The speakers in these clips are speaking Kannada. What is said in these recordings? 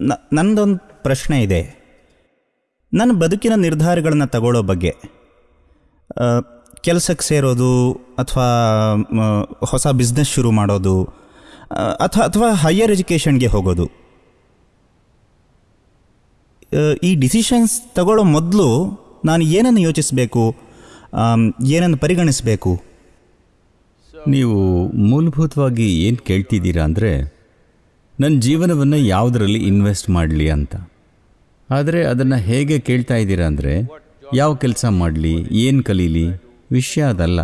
ನ ನನ್ನದೊಂದು ಪ್ರಶ್ನೆ ಇದೆ. ನನ್ನ ಬದುಕಿನ ನಿರ್ಧಾರಗಳನ್ನು ತಗೊಳ್ಳೋ ಬಗ್ಗೆ. ಕೆಲಸಕ್ಕೆ ಸೇರೋದು ಅಥವಾ ಹೊಸ ಬಿಸ್ನೆಸ್ ಶುರು ಮಾಡೋದು ಅಥವಾ ಅಥವಾ ಹೈಯರ್ ಎಜುಕೇಷನ್ಗೆ ಹೋಗೋದು. ಈ ಡಿಸಿಷನ್ಸ್ ತಗೊಳ್ಳೋ ಮೊದಲು ನಾನು ಏನನ್ನು ಯೋಚಿಸಬೇಕು? ಏನನ್ನು ಪರಿಗಣಿಸಬೇಕು? ನೀವು ಮೂಲಭೂತವಾಗಿ ಏನು ಕೇಳ್ತಿದ್ದೀರಾ ಅಂದರೆ ನನ್ನ ಜೀವನವನ್ನು ಯಾವುದರಲ್ಲಿ ಇನ್ವೆಸ್ಟ್ ಮಾಡಲಿ ಅಂತ. ಆದರೆ ಅದನ್ನು ಹೇಗೆ ಕೇಳ್ತಾ ಇದ್ದೀರಾ ಅಂದರೆ, ಯಾವ ಕೆಲಸ ಮಾಡಲಿ, ಏನು ಕಲೀಲಿ, ವಿಷಯ ಅದಲ್ಲ.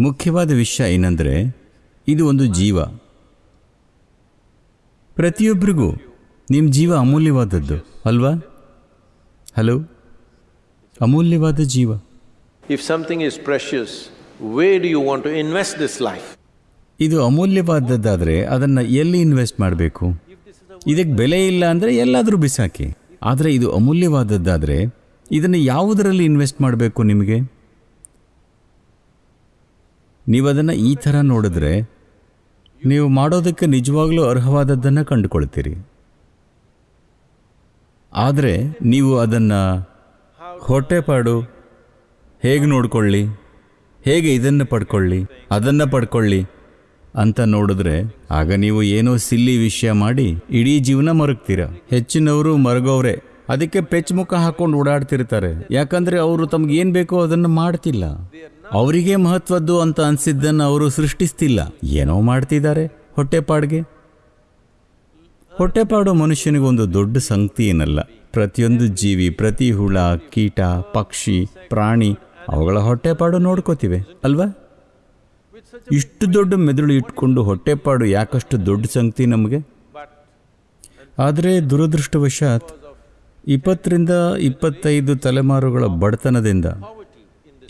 ಮುಖ್ಯವಾದ ವಿಷಯ ಏನಂದರೆ, ಇದು ಒಂದು ಜೀವ. ಪ್ರತಿಯೊಬ್ಬರಿಗೂ ನಿಮ್ಮ ಜೀವ ಅಮೂಲ್ಯವಾದದ್ದು, ಅಲ್ವಾ? ಹಲೋ? ಅಮೂಲ್ಯವಾದ ಜೀವ. If something is precious way do you want to invest this life? ಇದು ಅಮೂಲ್ಯವಾದದ್ದಾದರೆ ಅದನ್ನು ಎಲ್ಲಿ ಇನ್ವೆಸ್ಟ್ ಮಾಡಬೇಕು? ಇದಕ್ಕೆ ಬೆಲೆ ಇಲ್ಲ ಅಂದರೆ ಎಲ್ಲಾದರೂ ಬಿಸಾಕಿ. ಆದರೆ ಇದು ಅಮೂಲ್ಯವಾದದ್ದಾದರೆ ಇದನ್ನು ಯಾವುದರಲ್ಲಿ ಇನ್ವೆಸ್ಟ್ ಮಾಡಬೇಕು ನಿಮಗೆ? ನೀವು ಅದನ್ನು ಈ ಥರ ನೋಡಿದ್ರೆ ನೀವು ಮಾಡೋದಕ್ಕೆ ನಿಜವಾಗ್ಲೂ ಅರ್ಹವಾದದ್ದನ್ನು ಕಂಡುಕೊಳ್ತೀರಿ. ಆದರೆ ನೀವು ಅದನ್ನು ಹೊಟ್ಟೆಪಾಡು ಹೇಗೆ ನೋಡಿಕೊಳ್ಳಿ, ಹೇಗೆ ಇದನ್ನು ಪಡ್ಕೊಳ್ಳಿ, ಅದನ್ನು ಪಡ್ಕೊಳ್ಳಿ ಅಂತ ನೋಡಿದ್ರೆ, ಆಗ ನೀವು ಏನೋ ಸಿಲ್ಲಿ ವಿಷಯ ಮಾಡಿ ಇಡೀ ಜೀವನ ಮರಗ್ತೀರ. ಹೆಚ್ಚಿನವರು ಮರಗೋವ್ರೆ. ಅದಕ್ಕೆ ಪೆಚ್ ಮುಖ ಹಾಕೊಂಡು ಓಡಾಡ್ತಿರ್ತಾರೆ. ಯಾಕಂದ್ರೆ ಅವರು ತಮ್ಗೆ ಏನು ಬೇಕೋ ಅದನ್ನು ಮಾಡ್ತಿಲ್ಲ. ಅವರಿಗೆ ಮಹತ್ವದ್ದು ಅಂತ ಅನ್ಸಿದ್ದನ್ನು ಅವರು ಸೃಷ್ಟಿಸ್ತಿಲ್ಲ. ಏನೋ ಮಾಡ್ತಿದ್ದಾರೆ ಹೊಟ್ಟೆಪಾಡ್ಗೆ. ಹೊಟ್ಟೆಪಾಡು ಮನುಷ್ಯನಿಗೊಂದು ದೊಡ್ಡ ಸಂಗತಿ ಏನಲ್ಲ. ಪ್ರತಿಯೊಂದು ಜೀವಿ, ಪ್ರತಿ ಹುಳ, ಕೀಟ, ಪಕ್ಷಿ, ಪ್ರಾಣಿ, ಅವುಗಳ ಹೊಟ್ಟೆಪಾಡು ನೋಡ್ಕೋತಿವೆ. ಅಲ್ವಾ? ಇಷ್ಟು ದೊಡ್ಡ ಮೆದುಳು ಇಟ್ಕೊಂಡು ಹೊಟ್ಟೆಪಾಡು ಯಾಕಷ್ಟು ದೊಡ್ಡ ಸಂಗತಿ ನಮಗೆ? ಆದರೆ ದುರದೃಷ್ಟವಶಾತ್ ಇಪ್ಪತ್ತರಿಂದ ಇಪ್ಪತ್ತೈದು ತಲೆಮಾರುಗಳ ಬಡತನದಿಂದ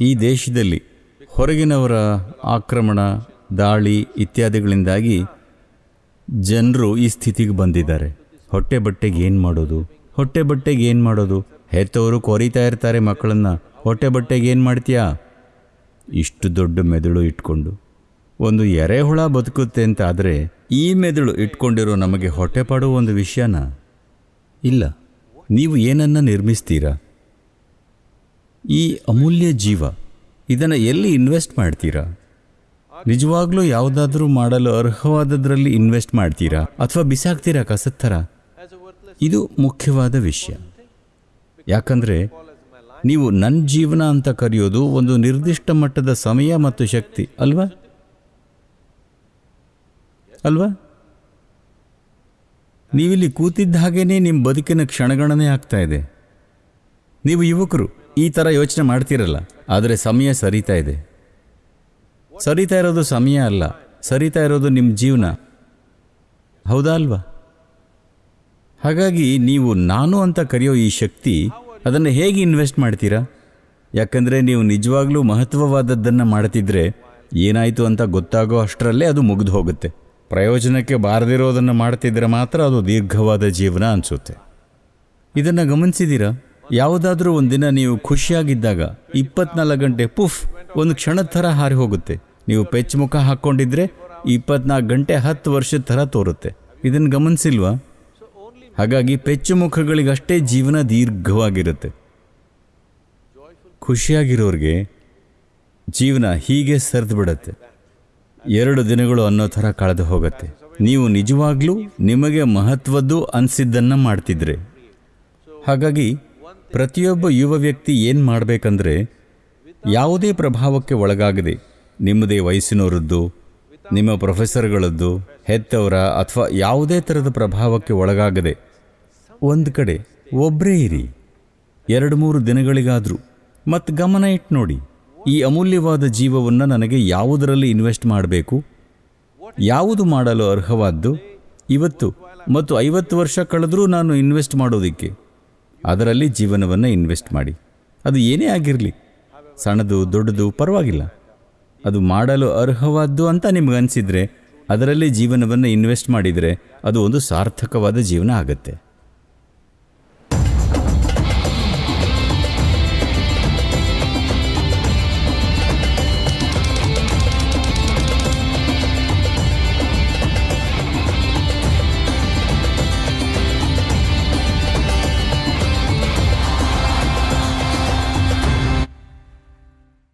ಈ ದೇಶದಲ್ಲಿ ಹೊರಗಿನವರ ಆಕ್ರಮಣ, ದಾಳಿ ಇತ್ಯಾದಿಗಳಿಂದಾಗಿ ಜನರು ಈ ಸ್ಥಿತಿಗೆ ಬಂದಿದ್ದಾರೆ. ಹೊಟ್ಟೆ ಬಟ್ಟೆಗೆ ಏನು ಮಾಡೋದು? ಹೊಟ್ಟೆ ಬಟ್ಟೆಗೆ ಏನು ಮಾಡೋದು? ಹೆತ್ತವರು ಕೊರಿತಾ ಇರ್ತಾರೆ ಮಕ್ಕಳನ್ನು. ಹೊಟ್ಟೆ ಬಟ್ಟೆಗೆ ಏನು ಮಾಡ್ತೀಯಾ? ಇಷ್ಟು ದೊಡ್ಡ ಮೆದುಳು ಇಟ್ಕೊಂಡು ಒಂದು ಎರೆಹುಳ ಬದುಕುತ್ತೆ ಅಂತ ಆದರೆ ಈ ಮೆದುಳು ಇಟ್ಕೊಂಡಿರೋ ನಮಗೆ ಹೊಟ್ಟೆಪಾಡು ಒಂದು ವಿಷಯನ? ಇಲ್ಲ. ನೀವು ಏನನ್ನ ನಿರ್ಮಿಸ್ತೀರಾ? ಈ ಅಮೂಲ್ಯ ಜೀವ, ಇದನ್ನು ಎಲ್ಲಿ ಇನ್ವೆಸ್ಟ್ ಮಾಡ್ತೀರಾ? ನಿಜವಾಗ್ಲೂ ಯಾವುದಾದ್ರೂ ಮಾಡಲು ಅರ್ಹವಾದದ್ರಲ್ಲಿ ಇನ್ವೆಸ್ಟ್ ಮಾಡ್ತೀರಾ ಅಥವಾ ಬಿಸಾಕ್ತೀರಾ ಕಸದ ಥರ ಇದು ಮುಖ್ಯವಾದ ವಿಷಯ. ಯಾಕಂದರೆ ನೀವು ನನ್ನ ಜೀವನ ಅಂತ ಕರೆಯೋದು ಒಂದು ನಿರ್ದಿಷ್ಟ ಮಟ್ಟದ ಸಮಯ ಮತ್ತು ಶಕ್ತಿ, ಅಲ್ವಾ? ಅಲ್ವಾ? ನೀವಿಲ್ಲಿ ಕೂತಿದ್ದ ಹಾಗೇನೆ ನಿಮ್ಮ ಬದುಕಿನ ಕ್ಷಣಗಣನೆ ಆಗ್ತಾ ಇದೆ. ನೀವು ಯುವಕರು ಈ ಥರ ಯೋಚನೆ ಮಾಡ್ತಿರಲ್ಲ, ಆದರೆ ಸಮಯ ಸರಿತಾ ಇದೆ. ಸರಿತಾ ಇರೋದು ಸಮಯ ಅಲ್ಲ, ಸರಿತಾ ಇರೋದು ನಿಮ್ಮ ಜೀವನ. ಹೌದಾ ಅಲ್ವಾ? ಹಾಗಾಗಿ ನೀವು ನಾನು ಅಂತ ಕರೆಯೋ ಈ ಶಕ್ತಿ ಅದನ್ನು ಹೇಗೆ ಇನ್ವೆಸ್ಟ್ ಮಾಡ್ತೀರಾ? ಯಾಕಂದರೆ ನೀವು ನಿಜವಾಗ್ಲೂ ಮಹತ್ವವಾದದ್ದನ್ನು ಮಾಡ್ತಿದ್ರೆ ಏನಾಯಿತು ಅಂತ ಗೊತ್ತಾಗೋ ಅಷ್ಟರಲ್ಲೇ ಅದು ಮುಗಿದು ಹೋಗುತ್ತೆ. ಪ್ರಯೋಜನಕ್ಕೆ ಬಾರದಿರೋದನ್ನು ಮಾಡ್ತಿದ್ರೆ ಮಾತ್ರ ಅದು ದೀರ್ಘವಾದ ಜೀವನ ಅನಿಸುತ್ತೆ. ಇದನ್ನು ಗಮನಿಸಿದ್ದೀರಾ ಯಾವುದಾದ್ರೂ ಒಂದಿನ ನೀವು ಖುಷಿಯಾಗಿದ್ದಾಗ ಇಪ್ಪತ್ನಾಲ್ಕು ಗಂಟೆ ಪುಫ್, ಒಂದು ಕ್ಷಣದ ಥರ ಹಾರಿ ಹೋಗುತ್ತೆ. ನೀವು ಪೆಚ್ ಮುಖ ಹಾಕ್ಕೊಂಡಿದ್ರೆ ಇಪ್ಪತ್ನಾಲ್ಕು ಗಂಟೆ ಹತ್ತು ವರ್ಷದ ಥರ ತೋರುತ್ತೆ. ಇದನ್ನು ಗಮನಿಸಿಲ್ವಾ? ಹಾಗಾಗಿ ಪೆಚ್ಚು ಮುಖಗಳಿಗಷ್ಟೇ ಜೀವನ ದೀರ್ಘವಾಗಿರುತ್ತೆ. ಖುಷಿಯಾಗಿರೋರಿಗೆ ಜೀವನ ಹೀಗೆ ಸರಿದು ಬಿಡುತ್ತೆ. ಎರಡು ದಿನಗಳು ಅನ್ನೋ ಥರ ಕಳೆದು ಹೋಗುತ್ತೆ. ನೀವು ನಿಜವಾಗ್ಲೂ ನಿಮಗೆ ಮಹತ್ವದ್ದು ಅನಿಸಿದ್ದನ್ನು ಮಾಡ್ತಿದ್ರೆ. ಹಾಗಾಗಿ ಪ್ರತಿಯೊಬ್ಬ ಯುವ ವ್ಯಕ್ತಿ ಏನು ಮಾಡಬೇಕಂದ್ರೆ ಯಾವುದೇ ಪ್ರಭಾವಕ್ಕೆ ಒಳಗಾಗದೆ ನಿಮ್ಮದೇ ವಯಸ್ಸಿನವರದ್ದು ನಿಮ್ಮ ಪ್ರೊಫೆಸರ್ಗಳದ್ದು, ಹೆತ್ತವರ ಅಥವಾ ಯಾವುದೇ ಥರದ ಪ್ರಭಾವಕ್ಕೆ ಒಳಗಾಗದೆ ಒಂದು ಕಡೆ ಒಬ್ಬರೇ ಇರಿ. ಎರಡು ಮೂರು ದಿನಗಳಿಗಾದರೂ ಮತ್ತು ಗಮನ ಇಟ್ಟು ನೋಡಿ. ಈ ಅಮೂಲ್ಯವಾದ ಜೀವವನ್ನು ನನಗೆ ಯಾವುದರಲ್ಲಿ ಇನ್ವೆಸ್ಟ್ ಮಾಡಬೇಕು? ಯಾವುದು ಮಾಡಲು ಅರ್ಹವಾದ್ದು? ಇವತ್ತು ಮತ್ತು ಐವತ್ತು ವರ್ಷ ಕಳೆದರೂ ನಾನು ಇನ್ವೆಸ್ಟ್ ಮಾಡೋದಕ್ಕೆ. ಅದರಲ್ಲಿ ಜೀವನವನ್ನು ಇನ್ವೆಸ್ಟ್ ಮಾಡಿ. ಅದು ಏನೇ ಆಗಿರಲಿ. ಸಣ್ಣದು ದೊಡ್ಡದು ಪರವಾಗಿಲ್ಲ. ಅದು ಮಾಡಲು ಅರ್ಹವಾದ್ದು ಅಂತ ನಿಮ್ಗೆ ಅನಿಸಿದರೆ ಅದರಲ್ಲಿ ಜೀವನವನ್ನು ಇನ್ವೆಸ್ಟ್ ಮಾಡಿದರೆ ಅದು ಒಂದು ಸಾರ್ಥಕವಾದ ಜೀವನ ಆಗುತ್ತೆ.